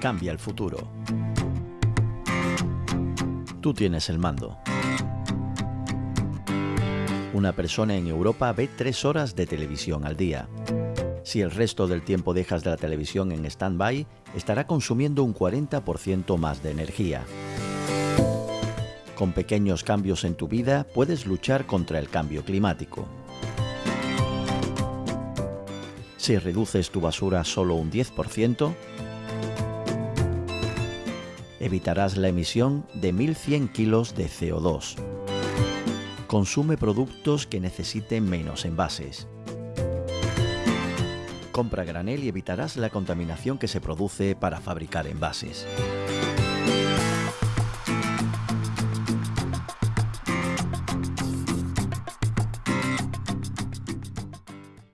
cambia el futuro. Tú tienes el mando. Una persona en Europa ve tres horas de televisión al día. Si el resto del tiempo dejas de la televisión en stand-by, estará consumiendo un 40% más de energía. Con pequeños cambios en tu vida puedes luchar contra el cambio climático. Si reduces tu basura solo un 10%, evitarás la emisión de 1.100 kilos de CO2. Consume productos que necesiten menos envases. Compra granel y evitarás la contaminación que se produce para fabricar envases.